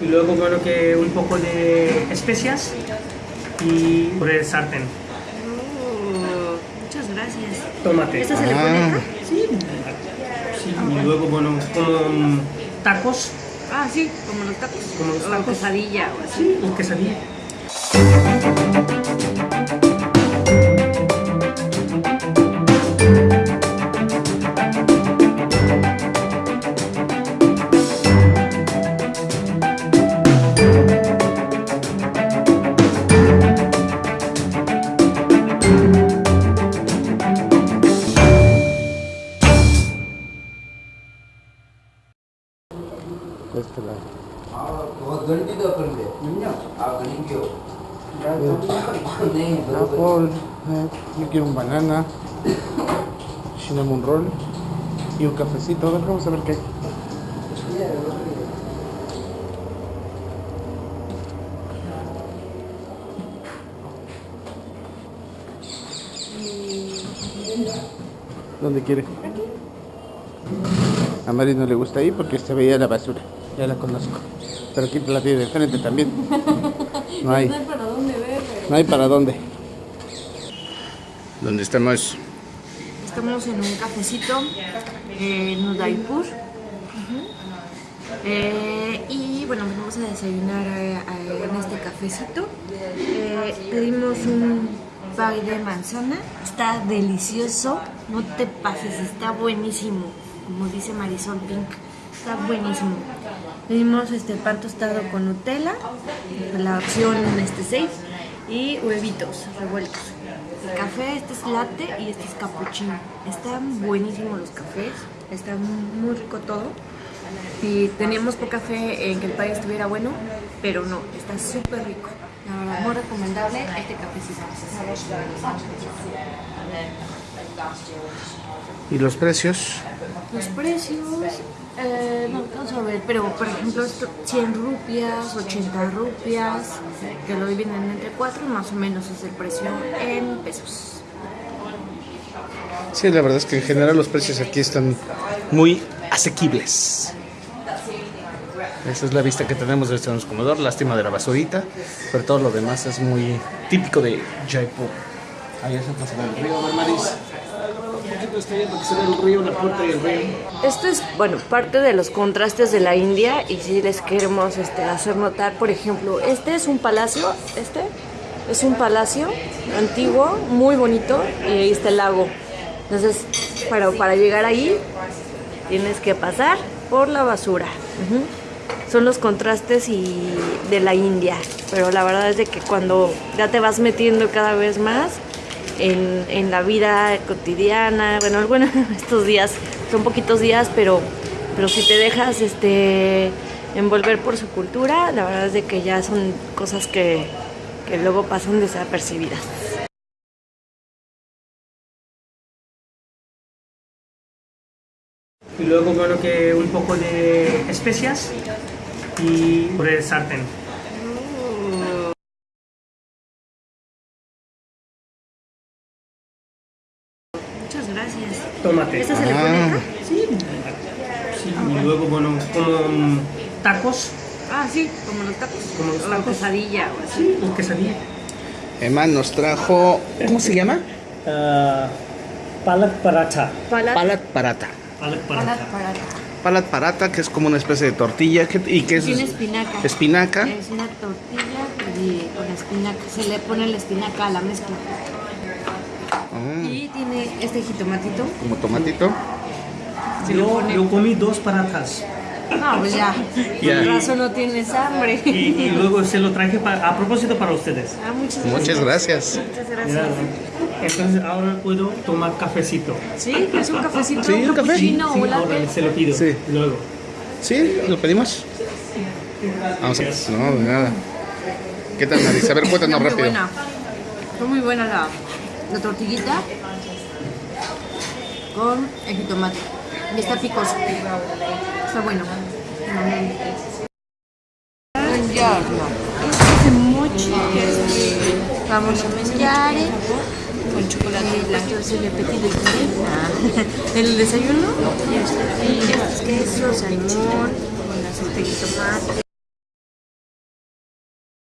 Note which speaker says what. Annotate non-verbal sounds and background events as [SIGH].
Speaker 1: Y luego, bueno, que un poco de especias y por el sartén.
Speaker 2: Oh, muchas gracias.
Speaker 1: Tomate.
Speaker 2: ¿Esta se le pone
Speaker 3: Ah.
Speaker 2: acá?
Speaker 1: Sí. Sí, Y luego, bueno, como mm, tacos,
Speaker 2: Ah, sí, como los tacos.
Speaker 1: Como los
Speaker 2: O
Speaker 1: tacos.
Speaker 2: quesadilla o así.
Speaker 1: y quesadilla.
Speaker 3: Apple, yo quiero un banana, cinnamon roll y un cafecito. A ver, vamos a ver qué hay. ¿Dónde quiere? A Mari no le gusta ir porque se veía la basura. Ya la conozco. Pero aquí la tiene de frente también. No hay. [LAUGHS]
Speaker 2: No hay para dónde ver, pero...
Speaker 3: No hay para dónde. ¿Dónde estamos?
Speaker 2: Estamos en un cafecito en Udaipur. Eh, y bueno, venimos a desayunar eh, eh, en este cafecito. Eh, pedimos un pie de manzana. Está delicioso. No te pases, está buenísimo. Como dice Marisol Pink, está buenísimo. Pedimos este pan tostado con Nutella, la opción este 6 y huevitos revueltos. El café, este es latte y este es cappuccino. Están buenísimos los cafés, está muy rico todo. Y teníamos poca fe en que el pie estuviera bueno, pero no, está súper rico. La verdad, muy recomendable este cafecito.
Speaker 3: ¿Y los precios?
Speaker 2: Los precios, eh, no alcanzo a ver, pero por ejemplo, esto, 100 rupias, 80 rupias, que lo dividen entre 4, más o menos es el precio en pesos.
Speaker 3: Sí, la verdad es que en general los precios aquí están muy asequibles. Esa es la vista que tenemos de este comedor, lástima de la basurita, pero todo lo demás es muy típico de Jaipur. Ahí es el río, ¿no, Poquito está ahí porque se ve el río, la puerta río.
Speaker 2: Esto es, bueno, parte de los contrastes de la India y si les queremos este, hacer notar, por ejemplo, este es un palacio, este es un palacio antiguo, muy bonito y ahí está el lago. Entonces, para, para llegar ahí tienes que pasar por la basura. Ujú. Son los contrastes y de la India, pero la verdad es de que cuando ya te vas metiendo cada vez más en, la vida cotidiana, bueno, [LAUGHS] bueno, estos días son poquitos días, pero, pero si te dejas este envolver por su cultura, la verdad es de que ya son cosas que, que luego pasan desapercibidas.
Speaker 1: Y luego, que un poco de especias y por el sartén.
Speaker 2: Muchas gracias.
Speaker 1: Tomate.
Speaker 2: ¿Esta se le pone
Speaker 3: Ah.
Speaker 2: acá?
Speaker 1: Sí. Sí, Y luego, bueno, como mm, tacos,
Speaker 2: Ah, sí, como los tacos.
Speaker 1: Como los
Speaker 2: O
Speaker 1: tacos.
Speaker 2: quesadilla o así.
Speaker 1: sí, y quesadilla.
Speaker 3: Emma nos trajo, ¿cómo se llama?
Speaker 1: Ah, palak paratha.
Speaker 2: Palat,
Speaker 3: Palat parata.
Speaker 1: Palak
Speaker 2: palat
Speaker 1: paratha.
Speaker 2: parata.
Speaker 3: Palat parata, que es como una especie de tortilla que- y que es
Speaker 2: Tiene espinaca.
Speaker 3: espinaca.
Speaker 2: Es una tortilla y con espinaca. Se le pone la espinaca a la mezcla.
Speaker 3: Ah,
Speaker 2: Y tiene este jitomatito.
Speaker 3: como tomatito.
Speaker 1: Yo, comí dos paratas.
Speaker 2: No, pues ya.
Speaker 3: Ya.
Speaker 2: Con razón no tienes hambre.
Speaker 1: Y, y luego se lo traje pa- a propósito para ustedes.
Speaker 2: Ah, muchas gracias.
Speaker 3: Muchas gracias.
Speaker 2: Muchas gracias.
Speaker 1: Entonces ahora puedo tomar cafecito.
Speaker 2: Sí, es un cafecito,
Speaker 3: Sí, un
Speaker 2: un
Speaker 3: café.
Speaker 1: Sí,
Speaker 2: o
Speaker 1: ahora se lo pido.
Speaker 3: Sí.
Speaker 1: Luego.
Speaker 3: ¿Sí? ¿Lo pedimos? Vamos a... No, de nada. ¿Qué tal, Marisa? A ver, cuéntanos
Speaker 2: Está muy
Speaker 3: rápido.
Speaker 2: buena. Está muy buena la, la tortillita con el jitomate. Y está picoso. Está bueno. Buongiorno. Este es mochi vamos a mangiare con chocolate blanco. Petit déjeuner. [LAUGHS] El desayuno. Y es queso, salmón, con aceite de tomate.